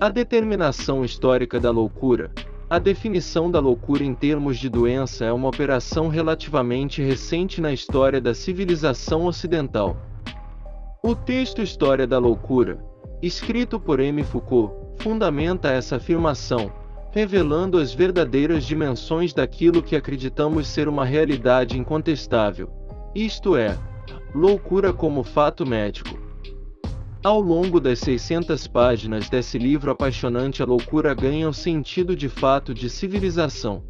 A determinação histórica da loucura. A definição da loucura em termos de doença é uma operação relativamente recente na história da civilização ocidental. O texto História da Loucura, escrito por M. Foucault, fundamenta essa afirmação, revelando as verdadeiras dimensões daquilo que acreditamos ser uma realidade incontestável, isto é, loucura como fato médico. Ao longo das 600 páginas desse livro apaixonante, a loucura ganha o sentido de fato de civilização.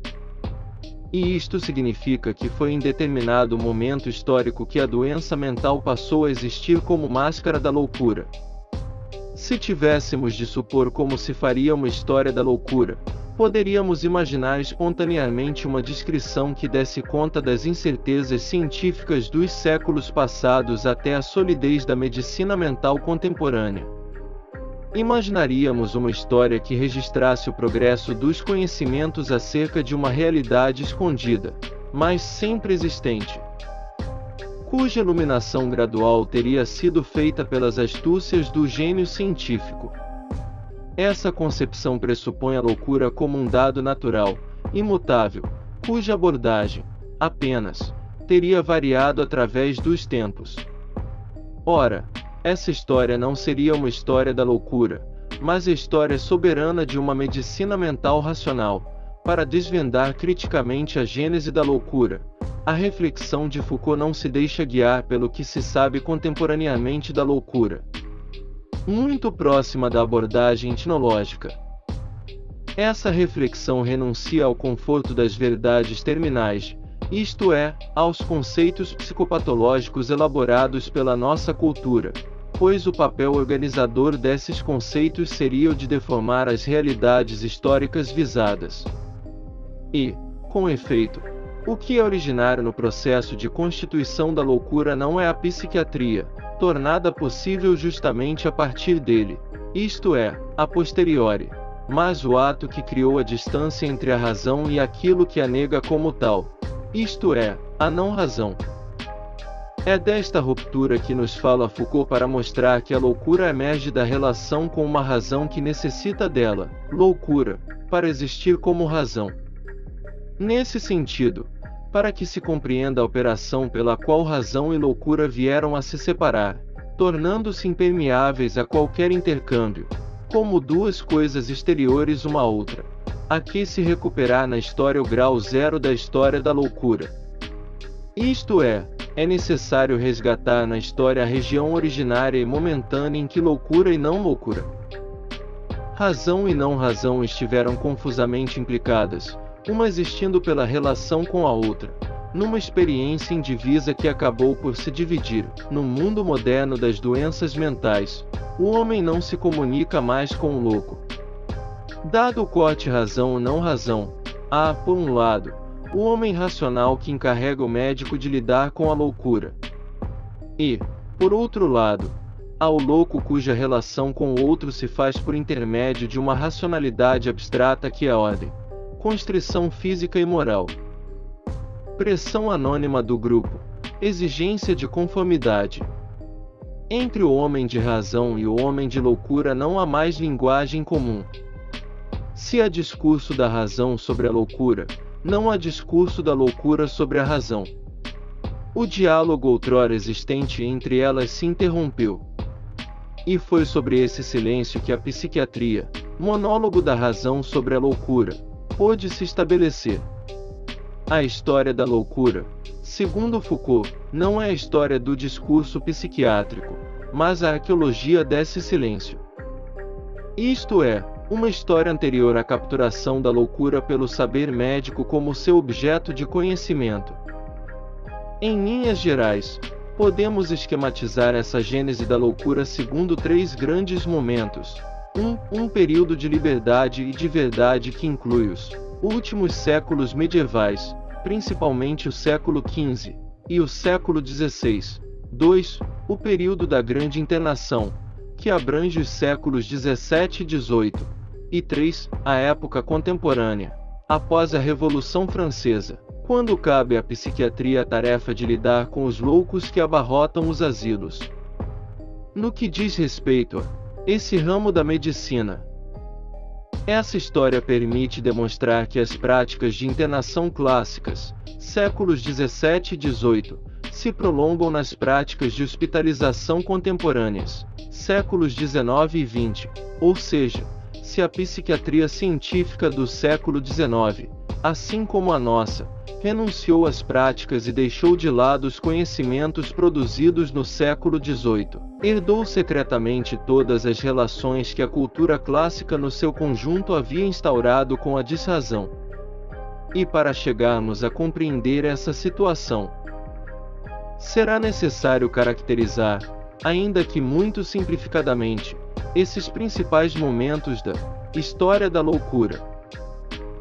E isto significa que foi em determinado momento histórico que a doença mental passou a existir como máscara da loucura. Se tivéssemos de supor como se faria uma história da loucura, poderíamos imaginar espontaneamente uma descrição que desse conta das incertezas científicas dos séculos passados até a solidez da medicina mental contemporânea. Imaginaríamos uma história que registrasse o progresso dos conhecimentos acerca de uma realidade escondida, mas sempre existente, cuja iluminação gradual teria sido feita pelas astúcias do gênio científico. Essa concepção pressupõe a loucura como um dado natural, imutável, cuja abordagem, apenas, teria variado através dos tempos. Ora, essa história não seria uma história da loucura, mas a história soberana de uma medicina mental racional, para desvendar criticamente a gênese da loucura. A reflexão de Foucault não se deixa guiar pelo que se sabe contemporaneamente da loucura, muito próxima da abordagem etnológica. Essa reflexão renuncia ao conforto das verdades terminais, isto é, aos conceitos psicopatológicos elaborados pela nossa cultura, pois o papel organizador desses conceitos seria o de deformar as realidades históricas visadas. E, com efeito, o que é originário no processo de constituição da loucura não é a psiquiatria, tornada possível justamente a partir dele, isto é, a posteriori, mas o ato que criou a distância entre a razão e aquilo que a nega como tal, isto é, a não-razão. É desta ruptura que nos fala Foucault para mostrar que a loucura emerge da relação com uma razão que necessita dela, loucura, para existir como razão. Nesse sentido, para que se compreenda a operação pela qual razão e loucura vieram a se separar, tornando-se impermeáveis a qualquer intercâmbio, como duas coisas exteriores uma à outra. Aqui se recuperar na história o grau zero da história da loucura. Isto é, é necessário resgatar na história a região originária e momentânea em que loucura e não loucura. Razão e não razão estiveram confusamente implicadas, uma existindo pela relação com a outra, numa experiência indivisa que acabou por se dividir. No mundo moderno das doenças mentais, o homem não se comunica mais com o louco. Dado o corte razão ou não razão, há, por um lado, o homem racional que encarrega o médico de lidar com a loucura. E, por outro lado, há o louco cuja relação com o outro se faz por intermédio de uma racionalidade abstrata que é ordem constrição física e moral. Pressão anônima do grupo. Exigência de conformidade. Entre o homem de razão e o homem de loucura não há mais linguagem comum. Se há discurso da razão sobre a loucura, não há discurso da loucura sobre a razão. O diálogo outrora existente entre elas se interrompeu. E foi sobre esse silêncio que a psiquiatria, monólogo da razão sobre a loucura, pôde se estabelecer. A história da loucura, segundo Foucault, não é a história do discurso psiquiátrico, mas a arqueologia desse silêncio. Isto é, uma história anterior à capturação da loucura pelo saber médico como seu objeto de conhecimento. Em linhas gerais, podemos esquematizar essa gênese da loucura segundo três grandes momentos: 1. Um, período de liberdade e de verdade que inclui os últimos séculos medievais, principalmente o século XV e o século XVI. 2. O período da Grande Internação, que abrange os séculos XVII e XVIII. E 3. A época contemporânea, após a Revolução Francesa, quando cabe à psiquiatria a tarefa de lidar com os loucos que abarrotam os asilos. No que diz respeito a esse ramo da medicina, Essa história permite demonstrar que as práticas de internação clássicas, séculos 17 e 18, se prolongam nas práticas de hospitalização contemporâneas, séculos 19 e 20, ou seja, se a psiquiatria científica do século 19, assim como a nossa, renunciou às práticas e deixou de lado os conhecimentos produzidos no século XVIII. Herdou secretamente todas as relações que a cultura clássica no seu conjunto havia instaurado com a desrazão. E para chegarmos a compreender essa situação, será necessário caracterizar, ainda que muito simplificadamente, esses principais momentos da história da loucura.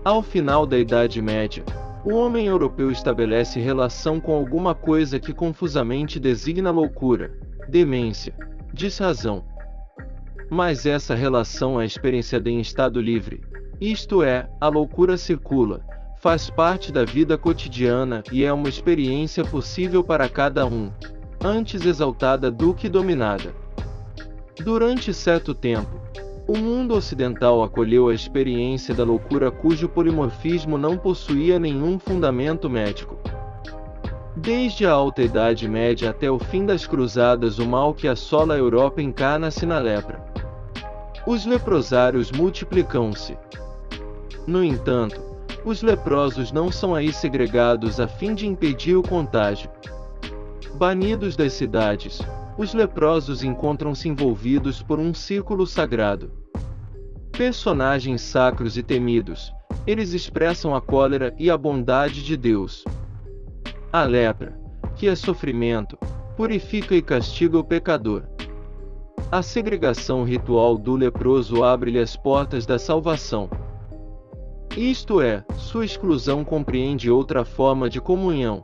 Ao final da Idade Média, o homem europeu estabelece relação com alguma coisa que confusamente designa loucura, demência, desrazão. Mas essa relação é experienciada em estado livre, isto é, a loucura circula, faz parte da vida cotidiana e é uma experiência possível para cada um, antes exaltada do que dominada. Durante certo tempo, o mundo ocidental acolheu a experiência da loucura cujo polimorfismo não possuía nenhum fundamento médico. Desde a Alta Idade Média até o fim das Cruzadas, o mal que assola a Europa encarna-se na lepra. Os leprosários multiplicam-se. No entanto, os leprosos não são aí segregados a fim de impedir o contágio. Banidos das cidades, os leprosos encontram-se envolvidos por um círculo sagrado. Personagens sacros e temidos, eles expressam a cólera e a bondade de Deus. A lepra, que é sofrimento, purifica e castiga o pecador. A segregação ritual do leproso abre-lhe as portas da salvação. Isto é, sua exclusão compreende outra forma de comunhão,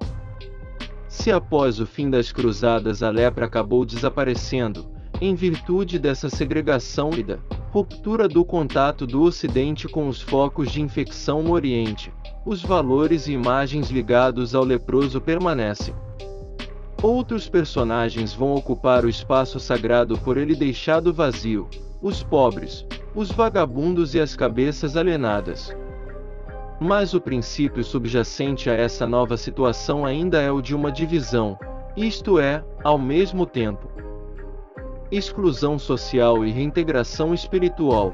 se após o fim das cruzadas a lepra acabou desaparecendo, em virtude dessa segregação e da ruptura do contato do Ocidente com os focos de infecção no Oriente, os valores e imagens ligados ao leproso permanecem. Outros personagens vão ocupar o espaço sagrado por ele deixado vazio: os pobres, os vagabundos e as cabeças alienadas. Mas o princípio subjacente a essa nova situação ainda é o de uma divisão, isto é, ao mesmo tempo, exclusão social e reintegração espiritual.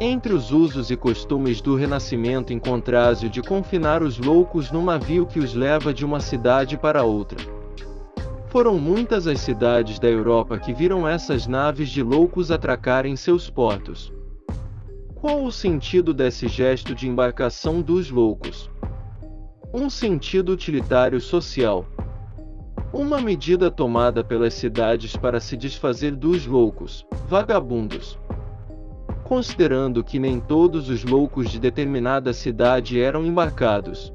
Entre os usos e costumes do Renascimento encontrase de confinar os loucos num navio que os leva de uma cidade para outra. Foram muitas as cidades da Europa que viram essas naves de loucos atracarem seus portos. Qual o sentido desse gesto de embarcação dos loucos? Um sentido utilitário social. Uma medida tomada pelas cidades para se desfazer dos loucos, vagabundos. Considerando que nem todos os loucos de determinada cidade eram embarcados,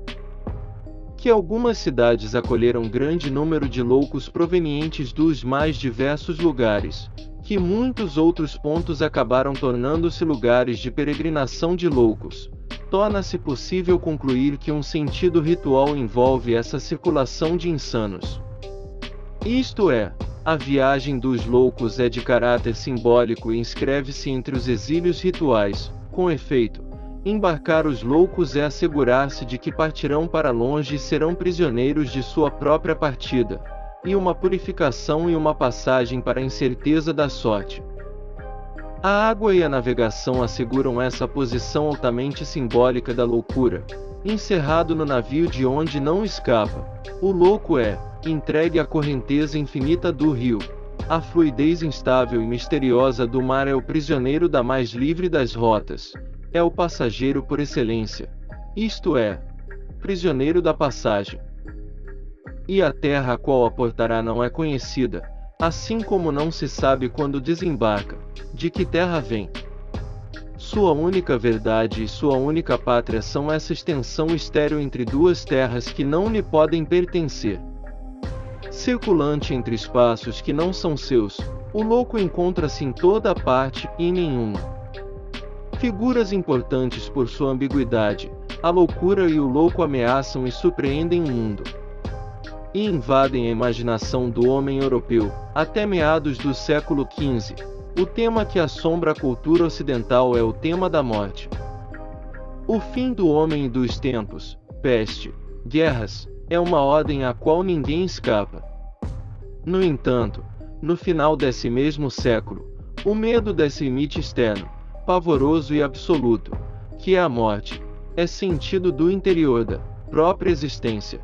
que algumas cidades acolheram grande número de loucos provenientes dos mais diversos lugares, que muitos outros pontos acabaram tornando-se lugares de peregrinação de loucos. Torna-se possível concluir que um sentido ritual envolve essa circulação de insanos. Isto é, a viagem dos loucos é de caráter simbólico e inscreve-se entre os exílios rituais. Com efeito, embarcar os loucos é assegurar-se de que partirão para longe e serão prisioneiros de sua própria partida e uma purificação e uma passagem para a incerteza da sorte. A água e a navegação asseguram essa posição altamente simbólica da loucura, encerrado no navio de onde não escapa. O louco é, entregue à correnteza infinita do rio. A fluidez instável e misteriosa do mar é o prisioneiro da mais livre das rotas. É o passageiro por excelência. Isto é, prisioneiro da passagem e a terra a qual aportará não é conhecida, assim como não se sabe quando desembarca, de que terra vem. Sua única verdade e sua única pátria são essa extensão estéril entre duas terras que não lhe podem pertencer. Circulante entre espaços que não são seus, o louco encontra-se em toda parte e em nenhuma. Figuras importantes por sua ambiguidade, a loucura e o louco ameaçam e surpreendem o mundo e invadem a imaginação do homem europeu. Até meados do século XV, o tema que assombra a cultura ocidental é o tema da morte. O fim do homem e dos tempos, peste, guerras, é uma ordem à qual ninguém escapa. No entanto, no final desse mesmo século, o medo desse limite externo, pavoroso e absoluto, que é a morte, é sentido do interior da própria existência.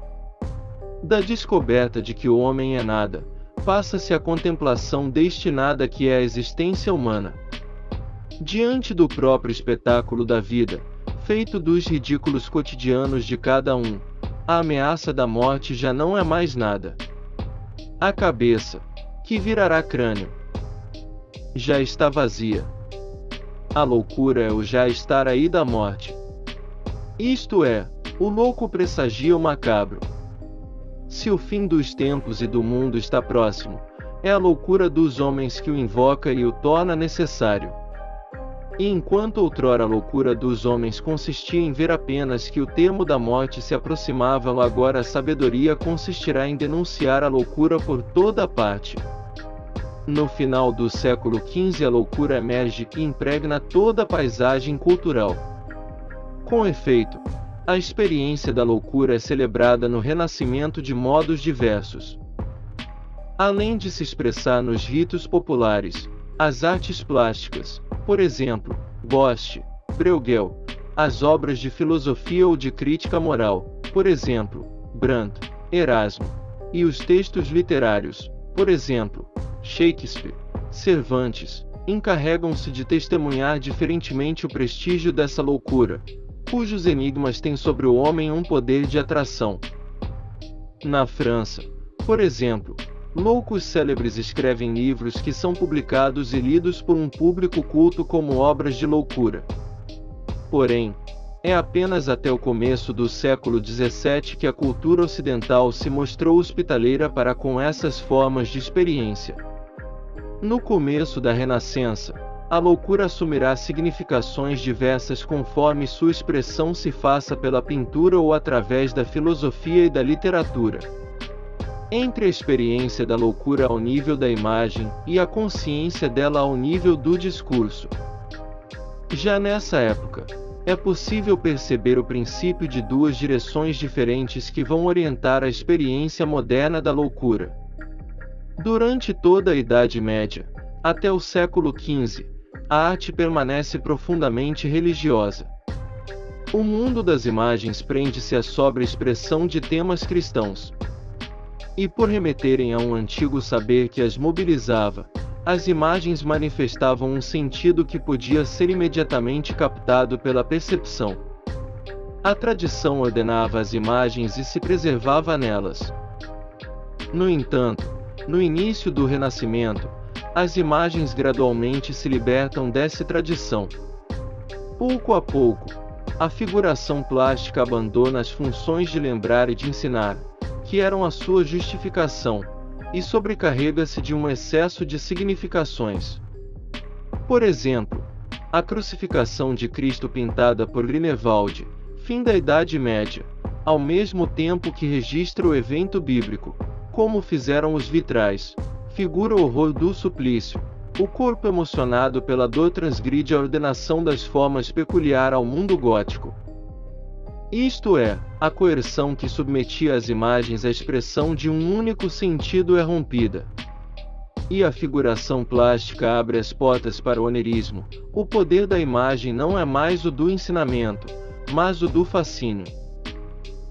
Da descoberta de que o homem é nada, passa-se a contemplação destinada que é a existência humana. Diante do próprio espetáculo da vida, feito dos ridículos cotidianos de cada um, a ameaça da morte já não é mais nada. A cabeça, que virará crânio, já está vazia. A loucura é o já estar aí da morte. Isto é, o louco pressagia o macabro. Se o fim dos tempos e do mundo está próximo, é a loucura dos homens que o invoca e o torna necessário. E enquanto outrora a loucura dos homens consistia em ver apenas que o termo da morte se aproximava, agora a sabedoria consistirá em denunciar a loucura por toda parte. No final do século XV a loucura emerge e impregna toda a paisagem cultural. Com efeito, a experiência da loucura é celebrada no Renascimento de modos diversos. Além de se expressar nos ritos populares, as artes plásticas, por exemplo, Bosch, Bruegel, as obras de filosofia ou de crítica moral, por exemplo, Brandt, Erasmo, e os textos literários, por exemplo, Shakespeare, Cervantes, encarregam-se de testemunhar diferentemente o prestígio dessa loucura, cujos enigmas têm sobre o homem um poder de atração. Na França, por exemplo, loucos célebres escrevem livros que são publicados e lidos por um público culto como obras de loucura. Porém, é apenas até o começo do século XVII que a cultura ocidental se mostrou hospitaleira para com essas formas de experiência. No começo da Renascença, a loucura assumirá significações diversas conforme sua expressão se faça pela pintura ou através da filosofia e da literatura. Entre a experiência da loucura ao nível da imagem e a consciência dela ao nível do discurso. Já nessa época, é possível perceber o princípio de duas direções diferentes que vão orientar a experiência moderna da loucura. Durante toda a Idade Média, até o século XV, a arte permanece profundamente religiosa. O mundo das imagens prende-se à sobra expressão de temas cristãos. E por remeterem a um antigo saber que as mobilizava, as imagens manifestavam um sentido que podia ser imediatamente captado pela percepção. A tradição ordenava as imagens e se preservava nelas. No entanto, no início do Renascimento, as imagens gradualmente se libertam dessa tradição. Pouco a pouco, a figuração plástica abandona as funções de lembrar e de ensinar, que eram a sua justificação, e sobrecarrega-se de um excesso de significações. Por exemplo, a crucificação de Cristo pintada por Grünewald, fim da Idade Média, ao mesmo tempo que registra o evento bíblico, como fizeram os vitrais, figura o horror do suplício. O corpo emocionado pela dor transgride a ordenação das formas peculiar ao mundo gótico. Isto é, a coerção que submetia as imagens à expressão de um único sentido é rompida. E a figuração plástica abre as portas para o onerismo. O poder da imagem não é mais o do ensinamento, mas o do fascínio.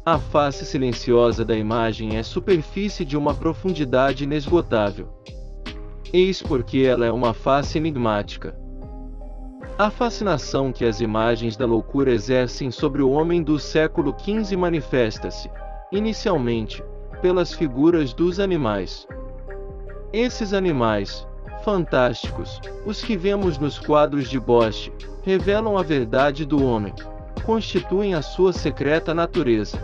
A face silenciosa da imagem é superfície de uma profundidade inesgotável. Eis porque ela é uma face enigmática. A fascinação que as imagens da loucura exercem sobre o homem do século XV manifesta-se, inicialmente, pelas figuras dos animais. Esses animais, fantásticos, os que vemos nos quadros de Bosch, revelam a verdade do homem, constituem a sua secreta natureza.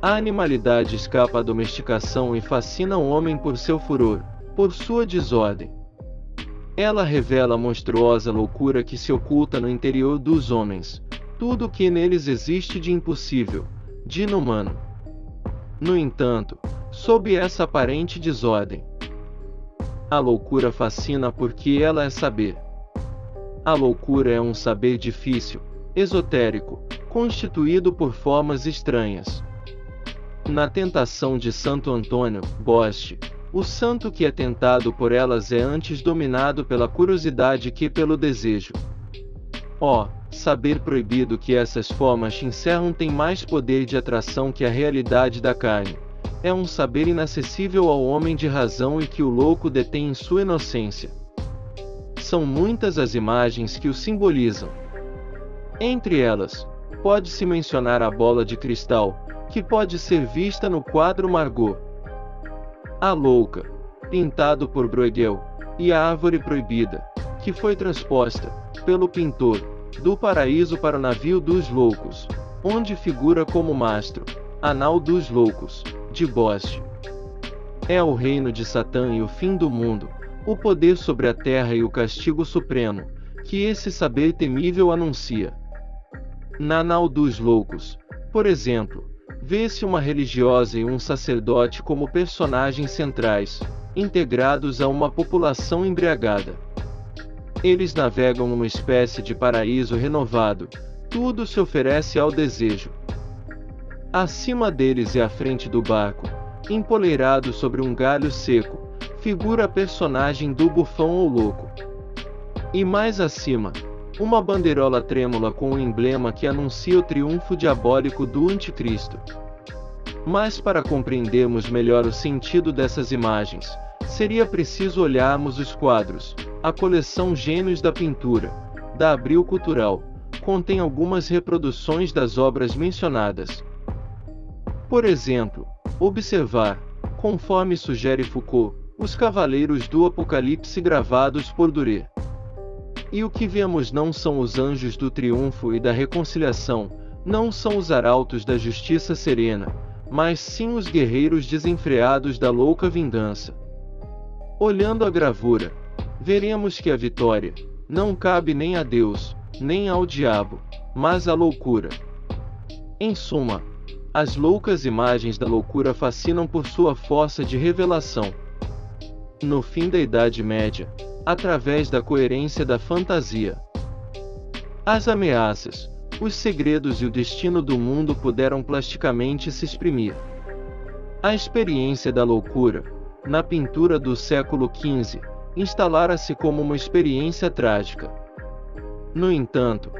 A animalidade escapa à domesticação e fascina o homem por seu furor, por sua desordem. Ela revela a monstruosa loucura que se oculta no interior dos homens, tudo o que neles existe de impossível, de inumano. No entanto, sob essa aparente desordem, A loucura fascina porque ela é saber. A loucura é um saber difícil, esotérico, constituído por formas estranhas. Na tentação de Santo Antônio, Boste, o santo que é tentado por elas é antes dominado pela curiosidade que pelo desejo. Ó, oh, saber proibido que essas formas encerram tem mais poder de atração que a realidade da carne. É um saber inacessível ao homem de razão e que o louco detém em sua inocência. São muitas as imagens que o simbolizam. Entre elas, pode-se mencionar a bola de cristal, que pode ser vista no quadro Margot. A Louca, pintado por Bruegel, e a Árvore Proibida, que foi transposta, pelo pintor, do paraíso para o navio dos loucos, onde figura como mastro, anal dos loucos, de Boste. É o reino de Satã e o fim do mundo, o poder sobre a terra e o castigo supremo, que esse saber temível anuncia. Na Anal dos Loucos, por exemplo, vê-se uma religiosa e um sacerdote como personagens centrais, integrados a uma população embriagada. Eles navegam numa espécie de paraíso renovado, tudo se oferece ao desejo. Acima deles e à frente do barco, empoleirado sobre um galho seco, figura a personagem do bufão ou louco. E mais acima, uma bandeirola trêmula com um emblema que anuncia o triunfo diabólico do Anticristo. Mas para compreendermos melhor o sentido dessas imagens, seria preciso olharmos os quadros. A coleção Gênios da Pintura, da Abril Cultural, contém algumas reproduções das obras mencionadas. Por exemplo, observar, conforme sugere Foucault, os Cavaleiros do Apocalipse gravados por Duré. E o que vemos não são os anjos do triunfo e da reconciliação, não são os arautos da justiça serena, mas sim os guerreiros desenfreados da louca vingança. Olhando a gravura, veremos que a vitória não cabe nem a Deus, nem ao diabo, mas à loucura. Em suma, as loucas imagens da loucura fascinam por sua força de revelação. No fim da Idade Média, através da coerência da fantasia. As ameaças, os segredos e o destino do mundo puderam plasticamente se exprimir. A experiência da loucura, na pintura do século XV, instalara-se como uma experiência trágica. No entanto,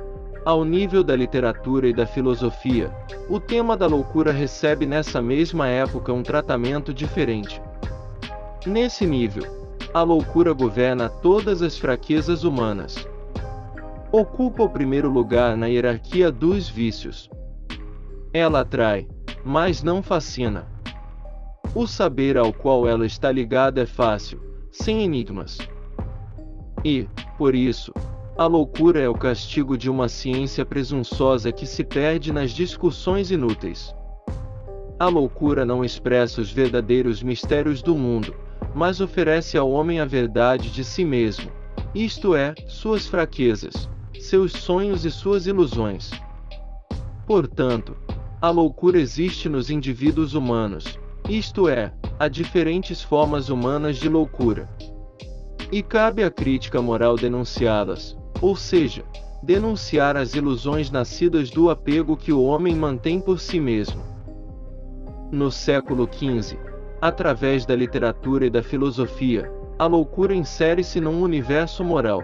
ao nível da literatura e da filosofia, o tema da loucura recebe nessa mesma época um tratamento diferente. Nesse nível, a loucura governa todas as fraquezas humanas. Ocupa o primeiro lugar na hierarquia dos vícios. Ela atrai, mas não fascina. O saber ao qual ela está ligada é fácil, sem enigmas. E, por isso, a loucura é o castigo de uma ciência presunçosa que se perde nas discussões inúteis. A loucura não expressa os verdadeiros mistérios do mundo, mas oferece ao homem a verdade de si mesmo, isto é, suas fraquezas, seus sonhos e suas ilusões. Portanto, a loucura existe nos indivíduos humanos, isto é, há diferentes formas humanas de loucura. E cabe à crítica moral denunciá-las, ou seja, denunciar as ilusões nascidas do apego que o homem mantém por si mesmo. No século XV, Através da literatura e da filosofia, a loucura insere-se num universo moral.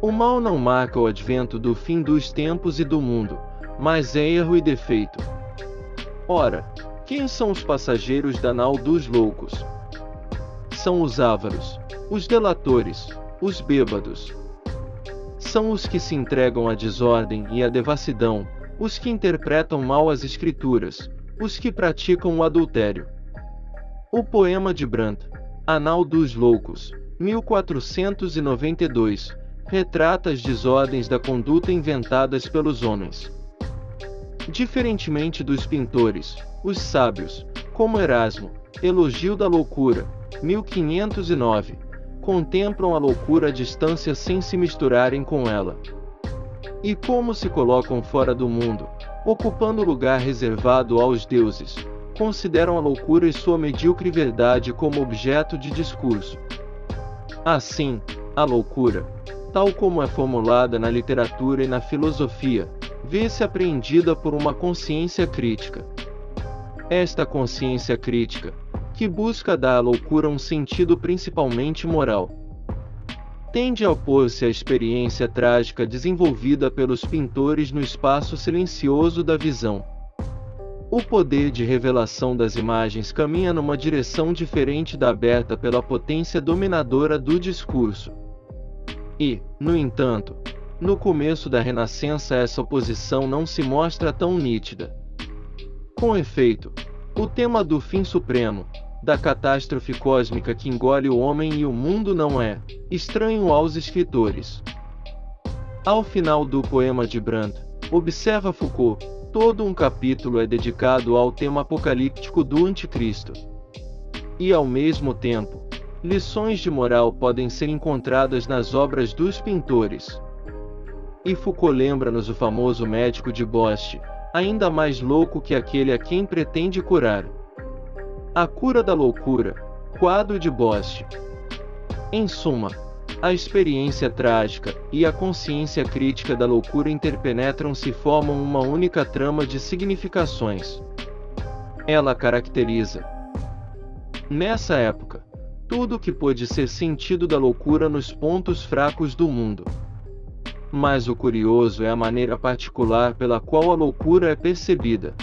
O mal não marca o advento do fim dos tempos e do mundo, mas é erro e defeito. Ora, quem são os passageiros da nau dos loucos? São os ávaros, os delatores, os bêbados. São os que se entregam à desordem e à devassidão, os que interpretam mal as escrituras, os que praticam o adultério. O poema de Brandt, Anal dos Loucos, 1492, retrata as desordens da conduta inventadas pelos homens. Diferentemente dos pintores, os sábios, como Erasmo, Elogio da Loucura, 1509, contemplam a loucura à distância sem se misturarem com ela. E como se colocam fora do mundo, ocupando o lugar reservado aos deuses, consideram a loucura e sua medíocre verdade como objeto de discurso. Assim, a loucura, tal como é formulada na literatura e na filosofia, vê-se apreendida por uma consciência crítica. Esta consciência crítica, que busca dar à loucura um sentido principalmente moral, tende a opor-se à experiência trágica desenvolvida pelos pintores no espaço silencioso da visão. O poder de revelação das imagens caminha numa direção diferente da aberta pela potência dominadora do discurso. E, no entanto, no começo da Renascença essa oposição não se mostra tão nítida. Com efeito, o tema do fim supremo, da catástrofe cósmica que engole o homem e o mundo não é estranho aos escritores. Ao final do poema de Brandt, observa Foucault, todo um capítulo é dedicado ao tema apocalíptico do Anticristo. E ao mesmo tempo, lições de moral podem ser encontradas nas obras dos pintores. E Foucault lembra-nos o famoso médico de Boste, ainda mais louco que aquele a quem pretende curar. A cura da loucura, quadro de Boste. Em suma, a experiência trágica e a consciência crítica da loucura interpenetram-se e formam uma única trama de significações. Ela caracteriza, nessa época, tudo o que pôde ser sentido da loucura nos pontos fracos do mundo. Mas o curioso é a maneira particular pela qual a loucura é percebida.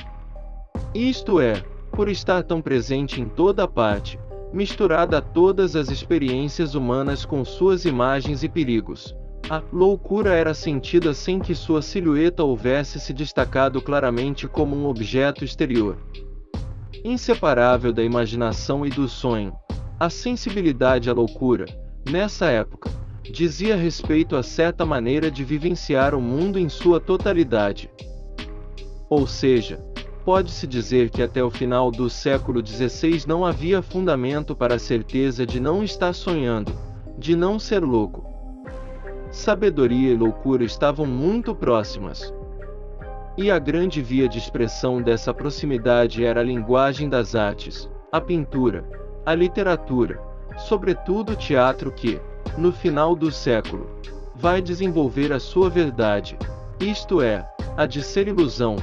Isto é, por estar tão presente em toda parte, misturada a todas as experiências humanas com suas imagens e perigos. A loucura era sentida sem que sua silhueta houvesse se destacado claramente como um objeto exterior. Inseparável da imaginação e do sonho, a sensibilidade à loucura, nessa época, dizia respeito a certa maneira de vivenciar o mundo em sua totalidade. Ou seja, pode-se dizer que até o final do século XVI não havia fundamento para a certeza de não estar sonhando, de não ser louco. Sabedoria e loucura estavam muito próximas. E a grande via de expressão dessa proximidade era a linguagem das artes, a pintura, a literatura, sobretudo o teatro que, no final do século, vai desenvolver a sua verdade, isto é, a de ser ilusão,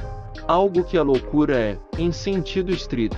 algo que a loucura é, em sentido estrito.